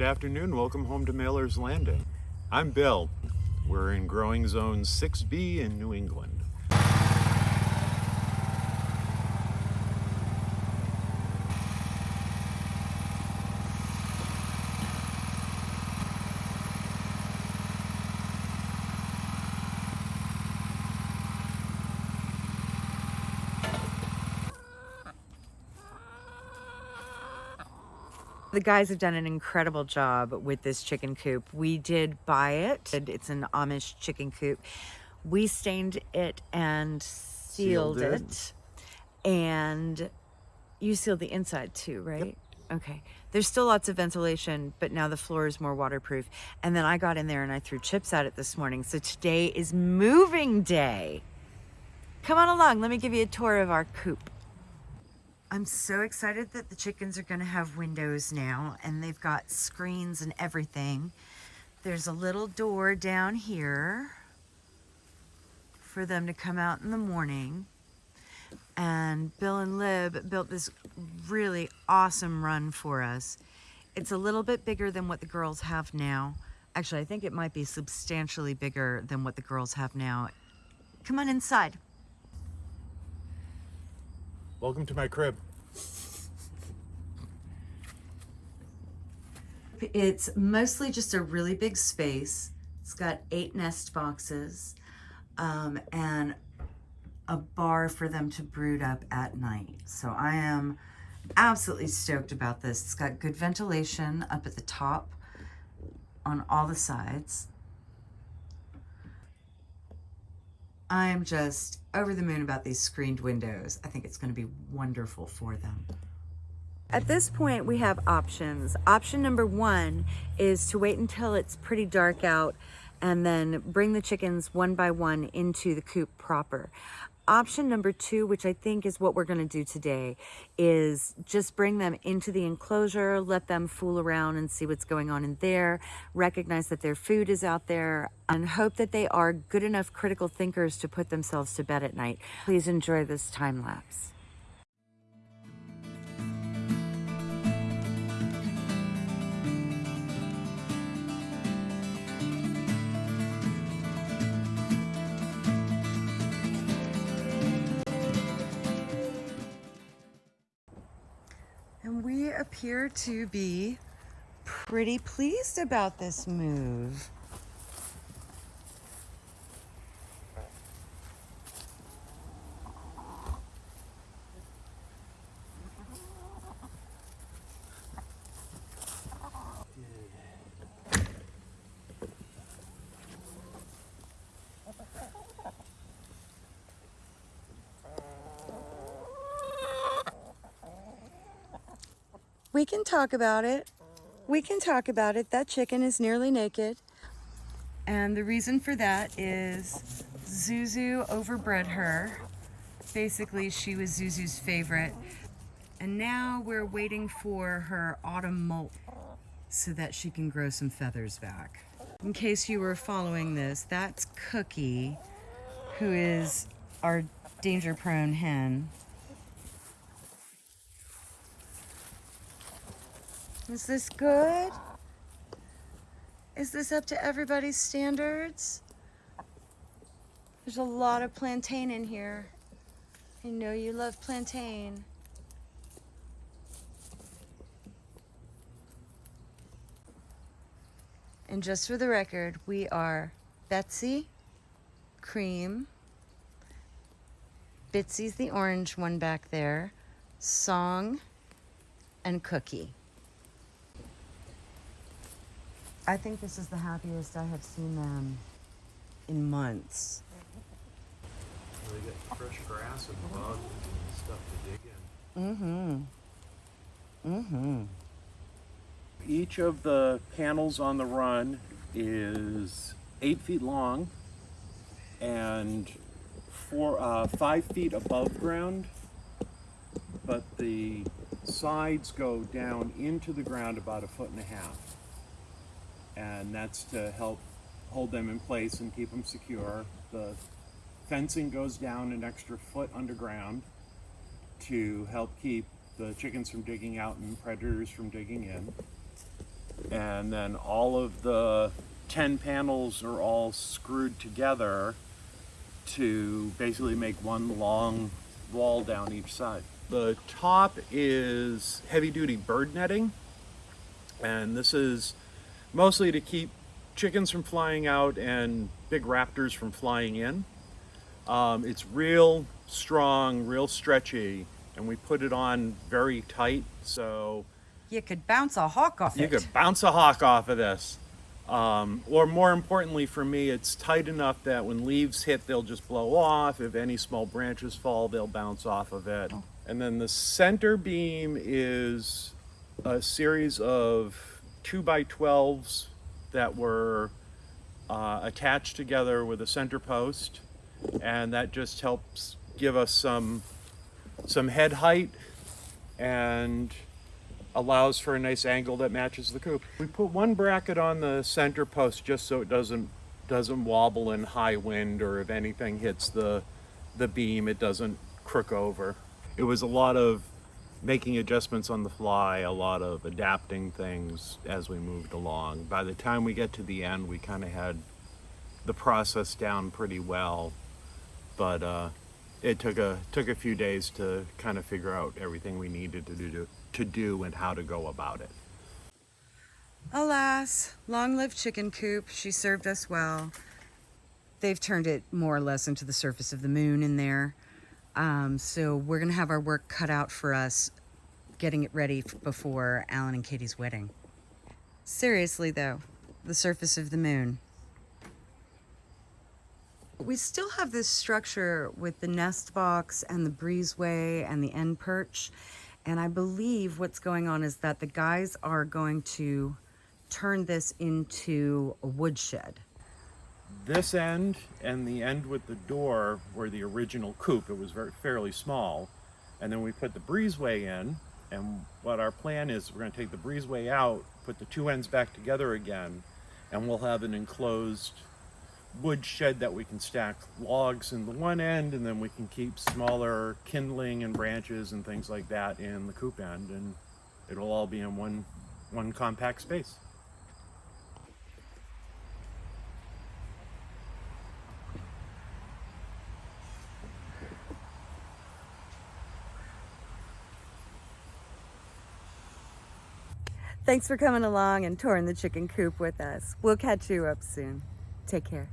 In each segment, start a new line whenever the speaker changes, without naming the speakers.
Good afternoon. Welcome home to Mailer's Landing. I'm Bill. We're in growing zone 6B in New England.
The guys have done an incredible job with this chicken coop. We did buy it. It's an Amish chicken coop. We stained it and sealed,
Sealed it.
it. And you sealed the inside too, right? Yep. Okay. There's still lots of ventilation, but now the floor is more waterproof. And then I got in there and I threw chips at it this morning. So today is moving day. Come on along. Let me give you a tour of our coop. I'm so excited that the chickens are going to have windows now and they've got screens and everything. There's a little door down here for them to come out in the morning. And Bill and Lib built this really awesome run for us. It's a little bit bigger than what the girls have now. Actually, I think it might be substantially bigger than what the girls have now. Come on inside.
Welcome to my crib.
It's mostly just a really big space. It's got eight nest boxes um, and a bar for them to brood up at night. So I am absolutely stoked about this. It's got good ventilation up at the top on all the sides. I'm just over the moon about these screened windows. I think it's going to be wonderful for them. At this point, we have options. Option number one is to wait until it's pretty dark out and then bring the chickens one by one into the coop proper. Option number two, which I think is what we're gonna do today, is just bring them into the enclosure, let them fool around and see what's going on in there, recognize that their food is out there, and hope that they are good enough critical thinkers to put themselves to bed at night. Please enjoy this time lapse. Appear to be pretty pleased about this move. We can talk about it. We can talk about it. That chicken is nearly naked. And the reason for that is Zuzu overbred her. Basically, she was Zuzu's favorite. And now we're waiting for her autumn molt so that she can grow some feathers back. In case you were following this, that's Cookie, who is our danger prone hen. Is this good? Is this up to everybody's standards? There's a lot of plantain in here. I know you love plantain. And just for the record, we are Betsy, Cream, Bitsy's the orange one back there, Song, and Cookie. I think this is the happiest I have seen them in months.
They get fresh grass and bugs and stuff to dig in.
Mm-hmm. Mm-hmm.
Each of the panels on the run is eight feet long and four, uh, five feet above ground, but the sides go down into the ground about a foot and a half. And that's to help hold them in place and keep them secure. The fencing goes down an extra foot underground to help keep the chickens from digging out and predators from digging in. and then all of the 10 panels are all screwed together to basically make one long wall down each side. The top is heavy duty bird netting, and this is mostly to keep chickens from flying out and big raptors from flying in. Um, it's real strong, real stretchy, and we put it on very tight so
You could bounce a hawk off
you
it.
You could bounce a hawk off of this. Um, or more importantly for me, it's tight enough that when leaves hit, they'll just blow off. If any small branches fall, they'll bounce off of it. And then the center beam is a series of two by 12s that were uh, attached together with a center post. And that just helps give us some, some head height and allows for a nice angle that matches the coop. We put one bracket on the center post just so it doesn't doesn't wobble in high wind or if anything hits the the beam it doesn't crook over. It was a lot of making adjustments on the fly, a lot of adapting things as we moved along. By the time we get to the end, we kind of had the process down pretty well, but uh, it took a took a few days to kind of figure out everything we needed to do to do and how to go about it.
Alas, long lived chicken coop. She served us well. They've turned it more or less into the surface of the moon in there. Um, so we're going to have our work cut out for us getting it ready before Alan and Katie's wedding. Seriously, though, the surface of the moon. We still have this structure with the nest box and the breezeway and the end perch. And I believe what's going on is that the guys are going to turn this into a woodshed.
This end and the end with the door were the original coop. It was very fairly small. And then we put the breezeway in. And what our plan is, we're going to take the breezeway out, put the two ends back together again, and we'll have an enclosed wood shed that we can stack logs in the one end, and then we can keep smaller kindling and branches and things like that in the coop end, and it'll all be in one one compact space.
Thanks for coming along and touring the chicken coop with us. We'll catch you up soon. Take care.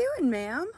Doing, ma'am?